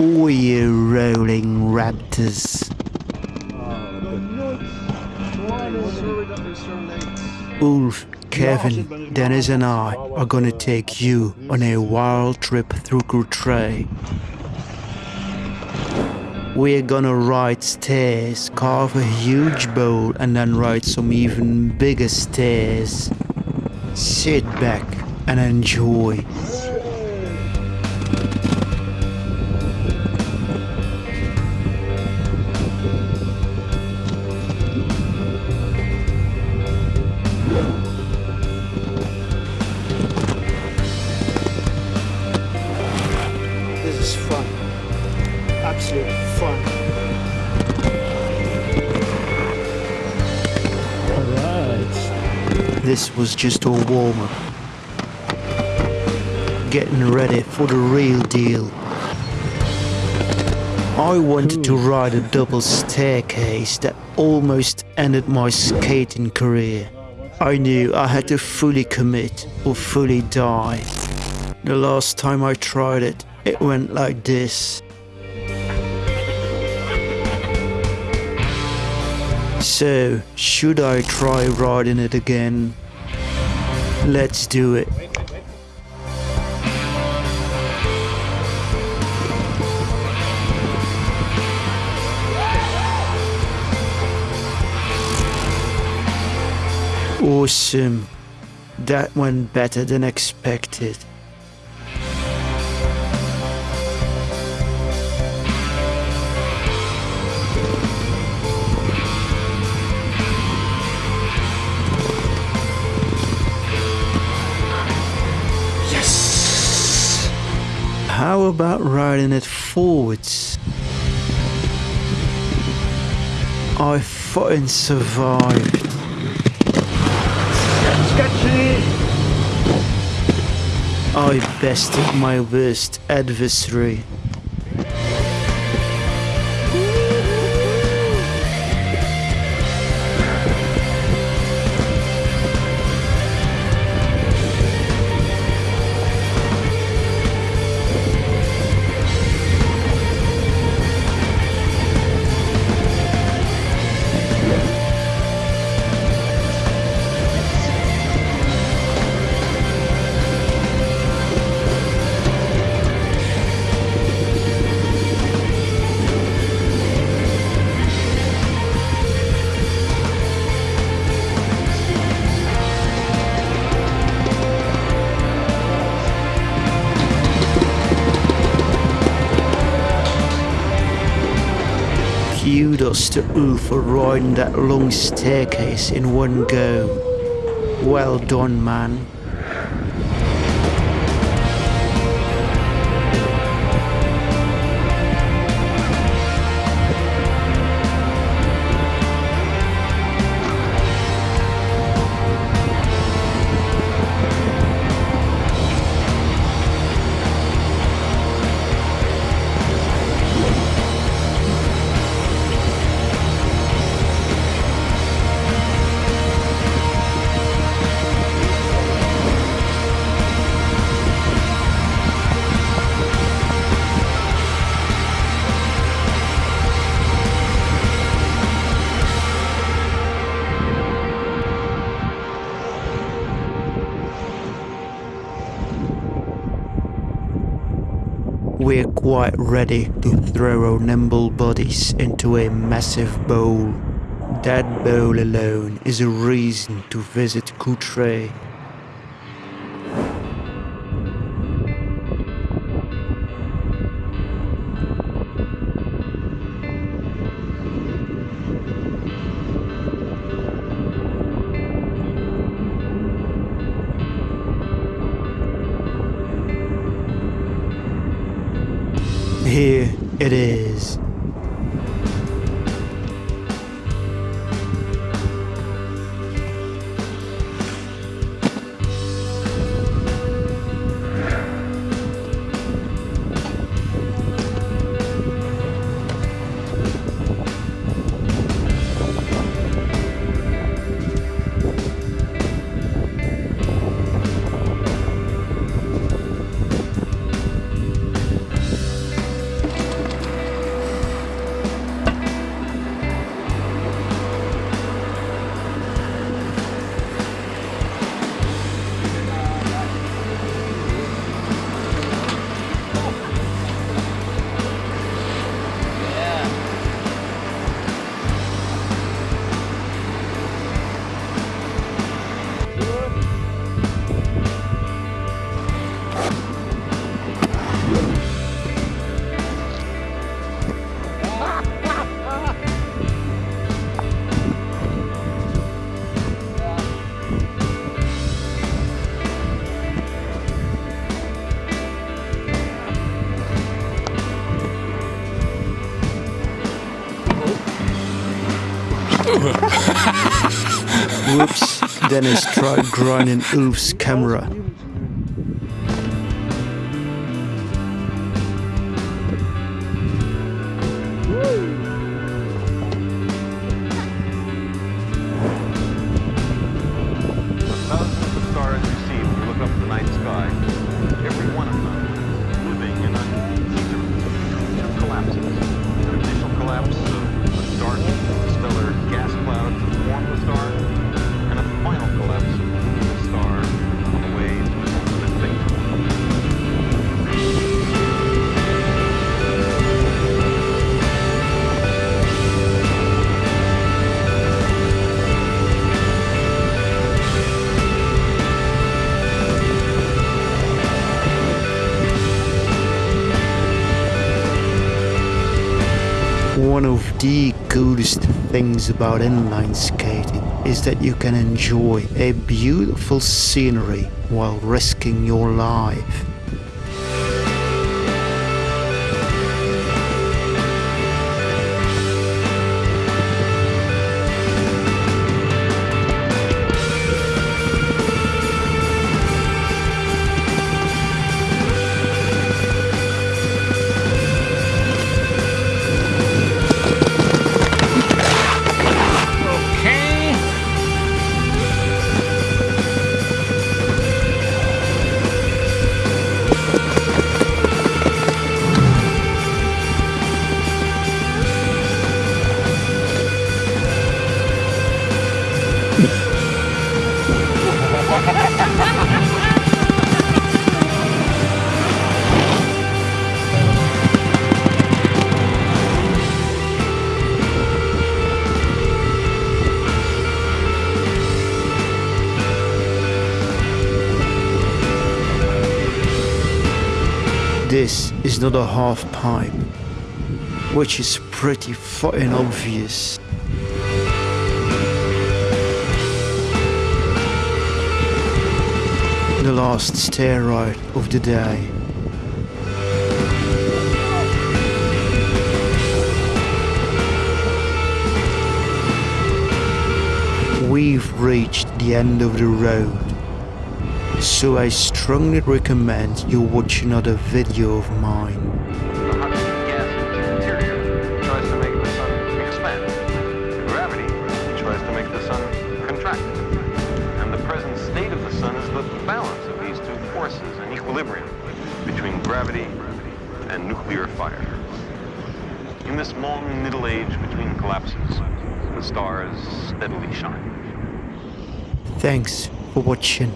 all you rolling raptors. Ulf, Kevin, Dennis, and I are gonna take you on a wild trip through Courtrai. We're gonna ride stairs, carve a huge bowl, and then ride some even bigger stairs. Sit back and enjoy. Absolute fun. Alright. This was just a warm up. Getting ready for the real deal. I wanted to ride a double staircase that almost ended my skating career. I knew I had to fully commit or fully die. The last time I tried it, it went like this. So, should I try riding it again? Let's do it. Awesome. That went better than expected. How about riding it forwards? I fucking survived. I bested my worst adversary. Kudos to Ulf for riding that long staircase in one go. Well done, man. We're quite ready to throw our nimble bodies into a massive bowl. That bowl alone is a reason to visit Courtrai. Here it is. Whoops. Dennis tried grinding Ulf's camera. One of the coolest things about inline skating is that you can enjoy a beautiful scenery while risking your life. This is not a half pipe, which is pretty fucking obvious. The last stair ride of the day. We've reached the end of the road. So I strongly recommend you watch another video of mine. The hot gas interior tries to make the sun expand. Gravity tries to make the sun contract. And the present state of the sun is the balance of these two forces in equilibrium between gravity and nuclear fire. In this molten middle age between collapses, the stars steadily shine. Thanks for watching.